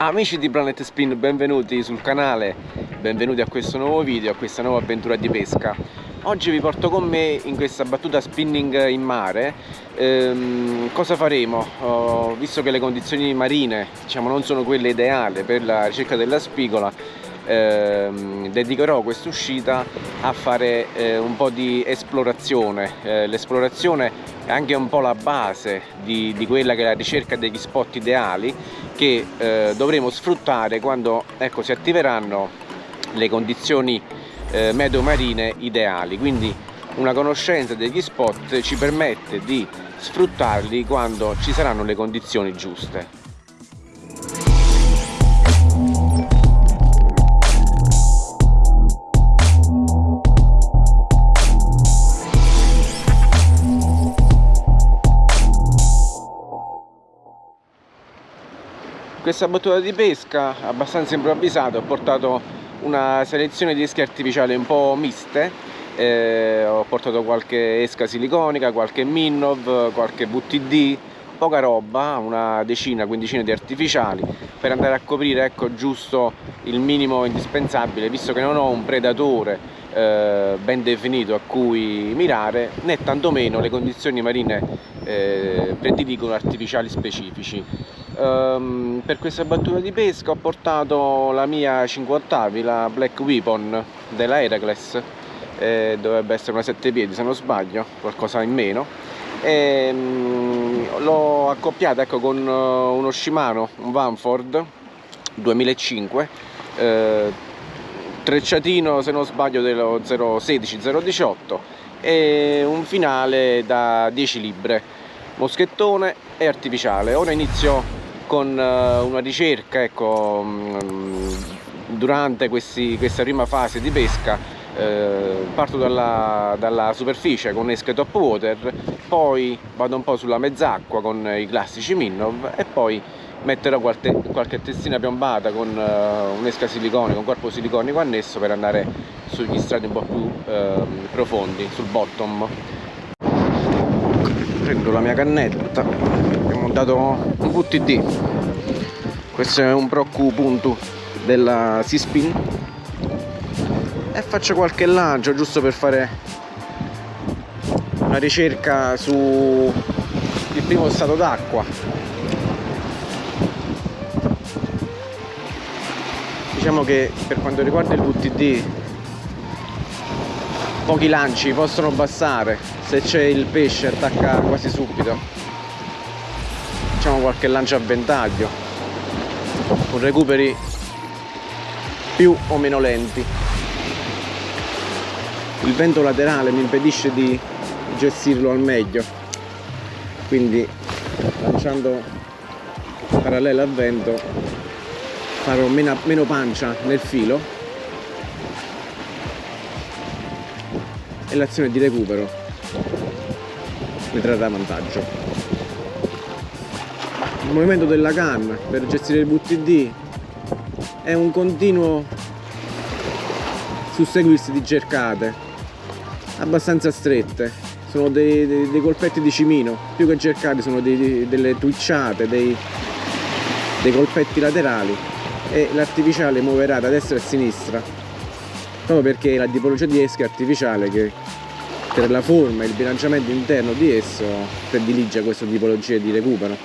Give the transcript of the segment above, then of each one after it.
Amici di Planet Spin, benvenuti sul canale, benvenuti a questo nuovo video, a questa nuova avventura di pesca. Oggi vi porto con me in questa battuta spinning in mare. Ehm, cosa faremo? Oh, visto che le condizioni marine diciamo, non sono quelle ideali per la ricerca della spigola, ehm, dedicherò questa uscita a fare eh, un po' di esplorazione. Eh, L'esplorazione è anche un po' la base di, di, quella che è la ricerca degli spot ideali che eh, dovremo sfruttare quando ecco, si attiveranno le condizioni eh, meteo marine ideali. Quindi una conoscenza degli spot ci permette di sfruttarli quando ci saranno le condizioni giuste. Questa battuta di pesca abbastanza improvvisata ho portato una selezione di esche artificiali un po' miste eh, ho portato qualche esca siliconica, qualche Minnov, qualche VTD poca roba, una decina, quindicina di artificiali per andare a coprire ecco, giusto il minimo indispensabile visto che non ho un predatore eh, ben definito a cui mirare né tantomeno le condizioni marine eh, prediligono artificiali specifici um, per questa battuta di pesca ho portato la mia 50 la Black Weapon della Heracles eh, dovrebbe essere una 7 piedi se non sbaglio qualcosa in meno. Um, l'ho accoppiata ecco, con uh, uno Shimano un Vanford 2005 eh, trecciatino se non sbaglio dello 016 018 e un finale da 10 libre moschettone e artificiale. Ora inizio con uh, una ricerca ecco, um, durante questi, questa prima fase di pesca eh, parto dalla, dalla, superficie con esche top water poi vado un po' sulla mezz'acqua con i classici Minnov e poi metterò qualche, qualche testina piombata con uh, un'esca siliconico, un corpo siliconico annesso per andare sugli strati un po' più uh, profondi, sul bottom prendo la mia cannetta abbiamo dato un VTD questo è un Procu punto della Seaspin e faccio qualche lancio giusto per fare una ricerca su il primo stato d'acqua. Diciamo che per quanto riguarda il VTD pochi lanci possono bastare se c'è il pesce attacca quasi subito. Facciamo qualche lancio a ventaglio. Con recuperi più o meno lenti. Il vento laterale mi impedisce di gestirlo al meglio. Quindi lanciando parallelo al vento farò meno, meno pancia nel filo e l'azione di recupero ne trarrà vantaggio. Il movimento della canna per gestire il VTD è un continuo susseguirsi di cercate abbastanza strette. Sono dei, dei, dei colpetti di cimino più che cercate sono dei, delle twitchate dei, dei colpetti laterali e l'artificiale muoverà da destra a sinistra proprio perché la tipologia di esca artificiale che per la forma e il bilanciamento interno di esso predilige questa tipologia di recupero.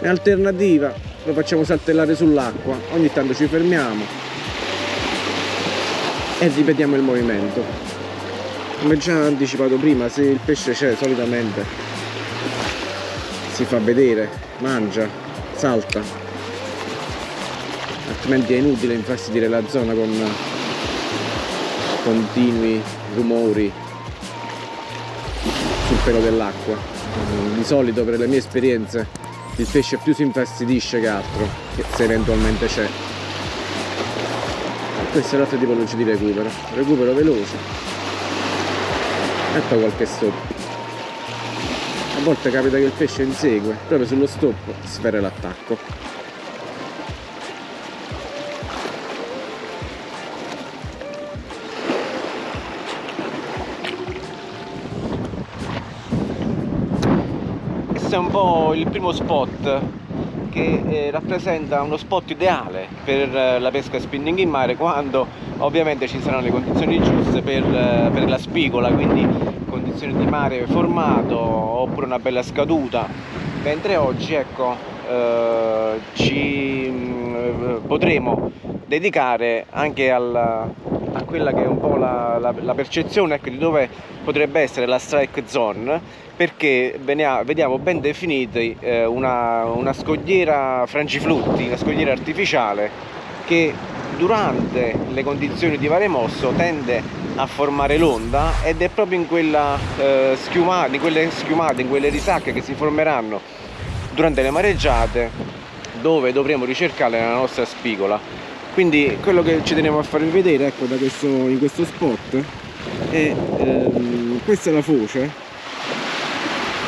In alternativa lo facciamo saltellare sull'acqua ogni tanto ci fermiamo e ripetiamo il movimento. Come già anticipato prima se il pesce c'è solitamente si fa vedere mangia salta altrimenti è inutile infastidire la zona con continui rumori sul pelo dell'acqua. Di solito per le mie esperienze il pesce più si infastidisce che altro se eventualmente c'è. Questa è l'altra tipologia di recupero. Recupero veloce. Ecco qualche stop. A volte capita che il pesce insegue proprio sullo stop sfera l'attacco è un po' il primo spot che eh, rappresenta uno spot ideale per eh, la pesca spinning in mare quando ovviamente ci saranno le condizioni giuste per, eh, per la spigola quindi condizioni di mare formato oppure una bella scaduta. Mentre oggi ecco eh, ci potremo dedicare anche al, a quella che è un po' la, la, la percezione ecco, di dove potrebbe essere la strike zone perché vediamo ben definiti eh, una, una scogliera frangiflutti, una scogliera artificiale che durante le condizioni di mare mosso tende a formare l'onda ed è proprio in, quella, eh, schiumata, in quelle schiumate, in quelle risacche che si formeranno durante le mareggiate dove dovremo ricercare la nostra spigola. Quindi quello che ci teniamo a farvi vedere ecco da questo, in questo spot è ehm, questa è la foce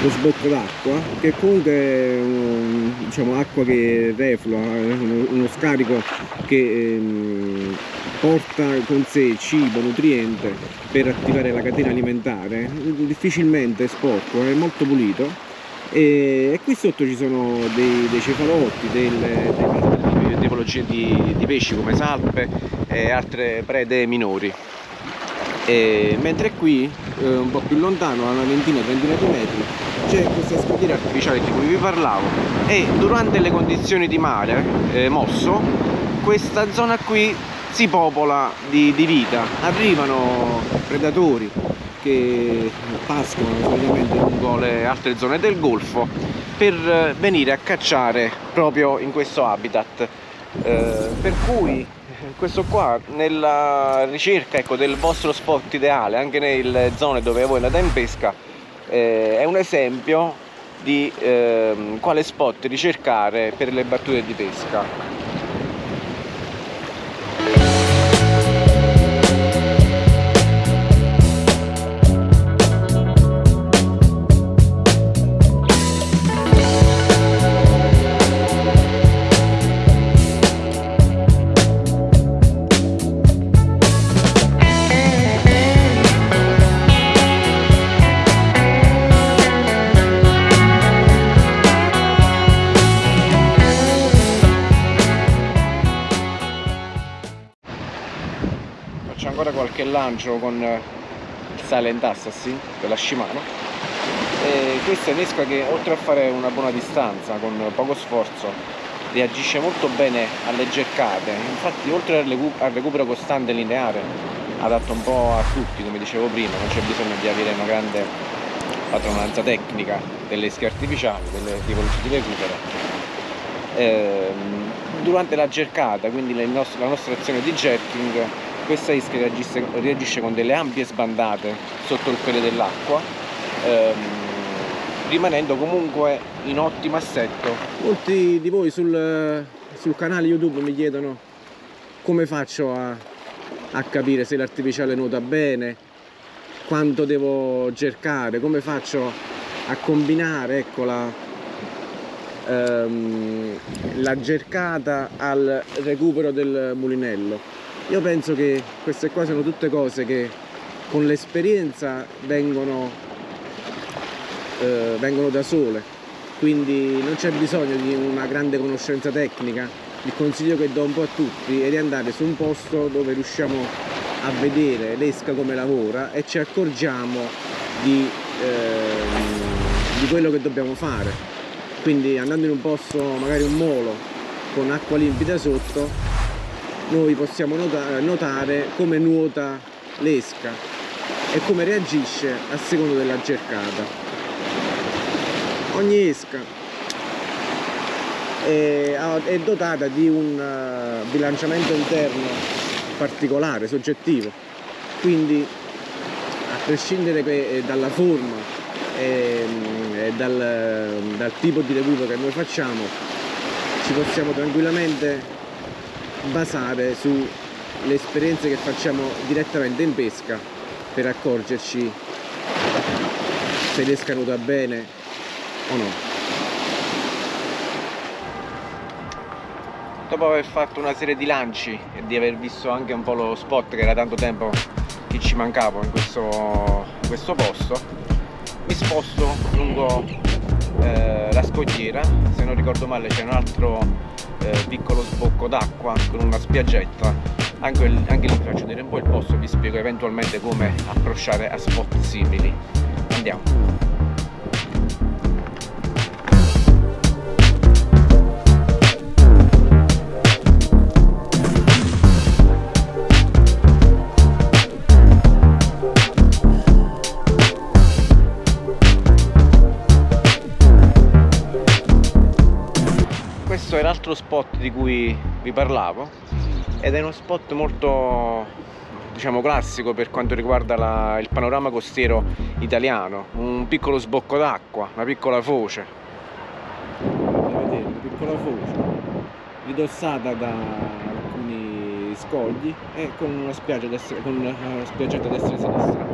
lo sbocco d'acqua che comunque è un, diciamo, acqua che reflua uno, uno scarico che ehm, porta con sé cibo, nutriente per attivare la catena alimentare. Difficilmente è sporco, è molto pulito e, e qui sotto ci sono dei, dei cefalotti, delle, delle tipologie di, di, pesci come salpe e altre prede minori. E, mentre qui eh, un po' più lontano a una ventina trentina di metri c'è questa scogliera artificiale di cui vi parlavo. E durante le condizioni di mare eh, mosso questa zona qui si popola di, di vita. Arrivano predatori che pascolano solitamente lungo le altre zone del golfo per venire a cacciare proprio in questo habitat. Eh, per cui questo qua nella ricerca ecco, del vostro spot ideale anche nelle zone dove voi andate in pesca eh, è un esempio di eh, quale spot ricercare per le battute di pesca qualche lancio con il Silent Assassin della Shimano. E questa è un'esca che oltre a fare una buona distanza con poco sforzo reagisce molto bene alle cercate infatti oltre al recupero costante lineare adatto un po' a tutti come dicevo prima non c'è bisogno di avere una grande padronanza tecnica delle esche artificiali delle tipologie di recupero. Ehm, durante la cercata quindi la nostra azione di jerking questa isca reagisce, reagisce con delle ampie sbandate sotto il pelo dell'acqua ehm, rimanendo comunque in ottimo assetto. Molti di voi sul, sul canale youtube mi chiedono come faccio a, a capire se l'artificiale nuota bene quanto devo cercare come faccio a combinare ecco la, ehm, la cercata al recupero del mulinello io penso che queste qua sono tutte cose che con l'esperienza vengono, eh, vengono da sole. Quindi non c'è bisogno di una grande conoscenza tecnica. Il consiglio che do un po' a tutti è di andare su un posto dove riusciamo a vedere l'esca come lavora e ci accorgiamo di, eh, di quello che dobbiamo fare. Quindi andando in un posto magari un molo con acqua limpida sotto noi possiamo notare come nuota l'esca e come reagisce a seconda della cercata. Ogni esca è, è dotata di un eh, bilanciamento interno particolare, soggettivo. Quindi a prescindere eh, dalla forma e, e dal, dal tipo di recupero che noi facciamo ci possiamo tranquillamente basare sulle esperienze che facciamo direttamente in pesca per accorgerci se l'esca nuota bene o no. Dopo aver fatto una serie di lanci e di aver visto anche un po' lo spot che era tanto tempo che ci mancava in questo, in questo posto, mi sposto lungo eh, scogliera se non ricordo male c'è un altro eh, piccolo sbocco d'acqua con una spiaggetta. Anche, anche lì faccio vedere un po' il posto vi spiego eventualmente come approcciare a spot simili. Andiamo spot di cui vi parlavo ed è uno spot molto diciamo classico per quanto riguarda la, il panorama costiero italiano. Un piccolo sbocco d'acqua una piccola foce. Vedete una piccola foce ridossata da alcuni scogli e con una spiaggia destra, con una spiaggetta destra e sinistra.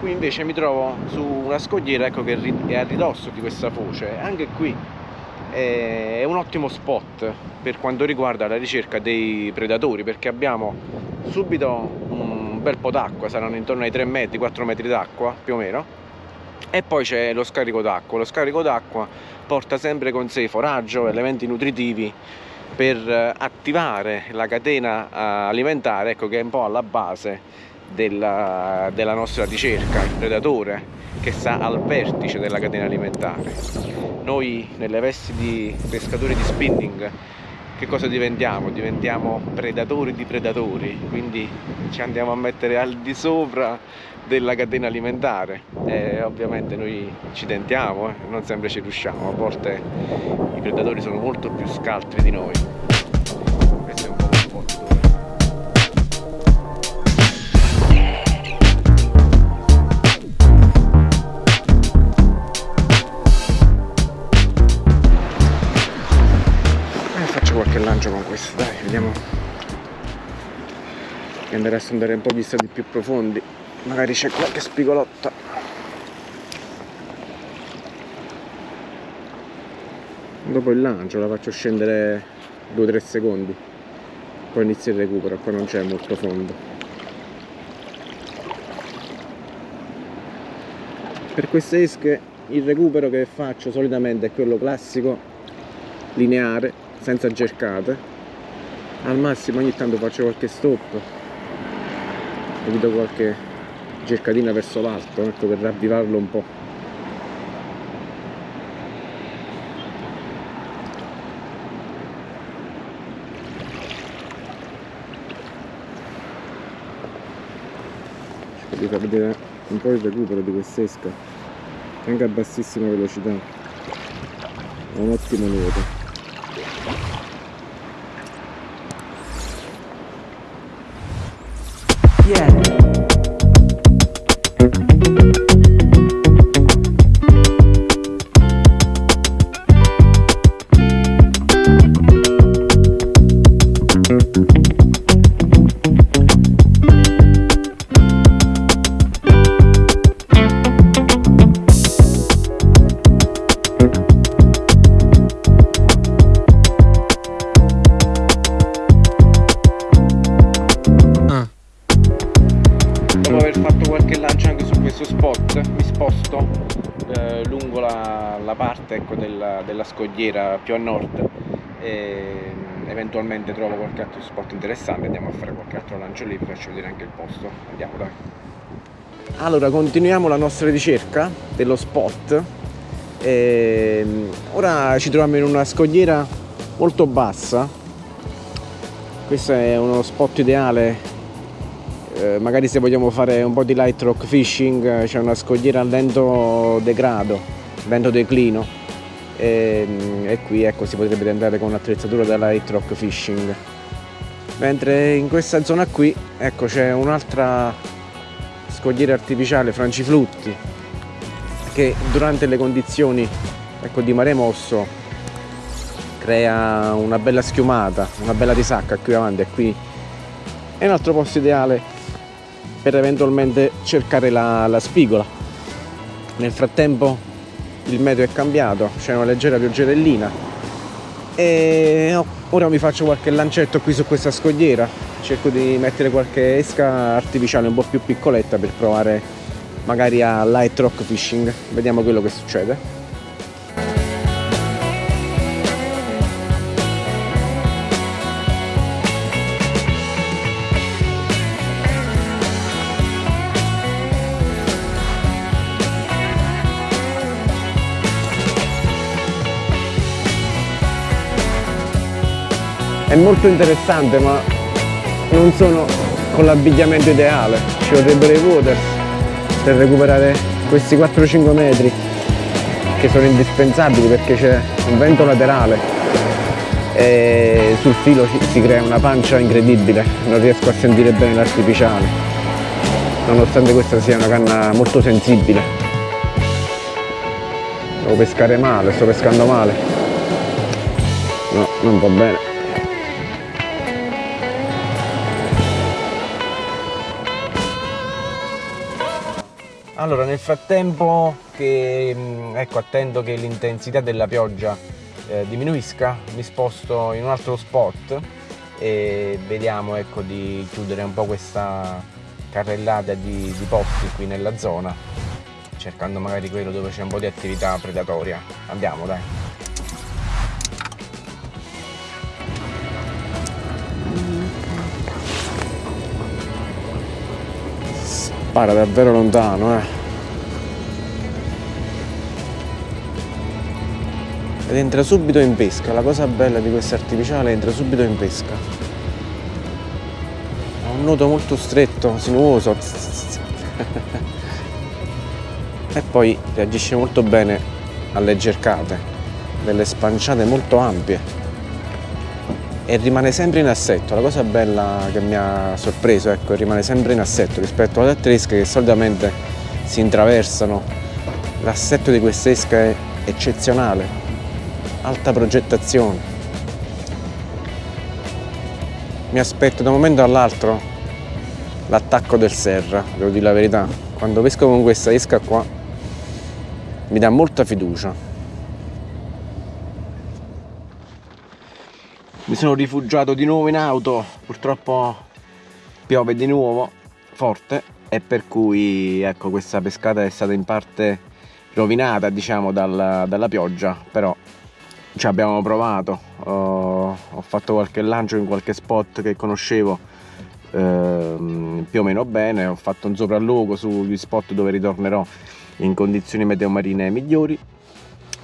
Qui invece mi trovo su una scogliera ecco, che è a ridosso di questa foce. Anche qui è un ottimo spot per quanto riguarda la ricerca dei predatori perché abbiamo subito un bel po' d'acqua, saranno intorno ai 3 metri, 4 metri d'acqua più o meno. E poi c'è lo scarico d'acqua, lo scarico d'acqua porta sempre con sé foraggio, elementi nutritivi per attivare la catena alimentare ecco, che è un po' alla base della, della nostra ricerca, il predatore che sta al vertice della catena alimentare. Noi nelle vesti di pescatori di spinning che cosa diventiamo? Diventiamo predatori di predatori, quindi ci andiamo a mettere al di sopra della catena alimentare e ovviamente noi ci tentiamo, eh? non sempre ci riusciamo, a volte i predatori sono molto più scaltri di noi. Vediamo. Che andare a sondare un po' di stati più profondi. Magari c'è qualche spigolotta. Dopo il lancio la faccio scendere 2-3 secondi. Poi inizio il recupero qua non c'è molto fondo. Per queste esche il recupero che faccio solitamente è quello classico lineare senza cercate al massimo ogni tanto faccio qualche stop. Evito qualche cercatina verso l'alto ecco, per ravvivarlo un po' cerco di far vedere un po' il recupero di quest'esca. Anche a bassissima velocità. Ha un ottimo nuoto scogliera più a nord e eventualmente trovo qualche altro spot interessante andiamo a fare qualche altro lancio lì vi faccio vedere anche il posto. Andiamo dai. Allora continuiamo la nostra ricerca dello spot. E ora ci troviamo in una scogliera molto bassa. Questo è uno spot ideale. Eh, magari se vogliamo fare un po' di light rock fishing c'è una scogliera a lento degrado lento declino e, ehm, e qui ecco, si potrebbe andare con un'attrezzatura da light rock fishing. Mentre in questa zona qui ecco c'è un'altra scogliera artificiale franciflutti che durante le condizioni ecco, di mare mosso crea una bella schiumata una bella risacca qui avanti e qui è un altro posto ideale per eventualmente cercare la, la spigola. Nel frattempo il meteo è cambiato, c'è una leggera pioggerellina. E ora mi faccio qualche lancetto qui su questa scogliera. Cerco di mettere qualche esca artificiale un po' più piccoletta per provare magari a light rock fishing. Vediamo quello che succede è molto interessante ma non sono con l'abbigliamento ideale. Ci vorrebbero i waters per recuperare questi 4-5 metri che sono indispensabili perché c'è un vento laterale e sul filo si crea una pancia incredibile. Non riesco a sentire bene l'artificiale nonostante questa sia una canna molto sensibile. Devo pescare male, sto pescando male. No, non va bene Allora, nel frattempo che mm, ecco, attendo che l'intensità della pioggia eh, diminuisca, mi sposto in un altro spot e vediamo ecco, di chiudere un po' questa carrellata di, di posti qui nella zona, cercando magari quello dove c'è un po' di attività predatoria. Andiamo, dai. Spara davvero lontano eh. ed entra subito in pesca. La cosa bella di questo artificiale entra subito in pesca. Ha un nudo molto stretto sinuoso. E poi reagisce molto bene alle cercate delle spanciate molto ampie e rimane sempre in assetto. La cosa bella che mi ha sorpreso, ecco, rimane sempre in assetto rispetto alle altre esche che solitamente si intraversano. L'assetto di questa esca è eccezionale, alta progettazione. Mi aspetto da un momento all'altro l'attacco del Serra, devo dire la verità. Quando pesco con questa esca qua mi dà molta fiducia. Mi sono rifugiato di nuovo in auto. Purtroppo piove di nuovo forte e per cui ecco questa pescata è stata in parte rovinata diciamo dalla, dalla pioggia però ci abbiamo provato. Ho, ho, fatto qualche lancio in qualche spot che conoscevo eh, più o meno bene. Ho fatto un sopralluogo sugli spot dove ritornerò in condizioni meteo marine migliori.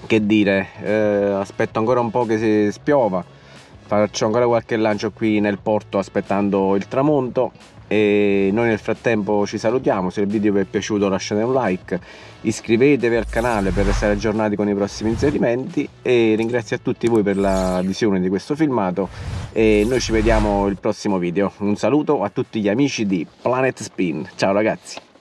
Che dire eh, aspetto ancora un po' che si spiova faccio ancora qualche lancio qui nel porto aspettando il tramonto e noi nel frattempo ci salutiamo. Se il video vi è piaciuto lasciate un like iscrivetevi al canale per restare aggiornati con i prossimi inserimenti e ringrazio a tutti voi per la visione di questo filmato e noi ci vediamo il prossimo video. Un saluto a tutti gli amici di Planet Spin. Ciao ragazzi